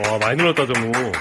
와 많이 늘었다 정우.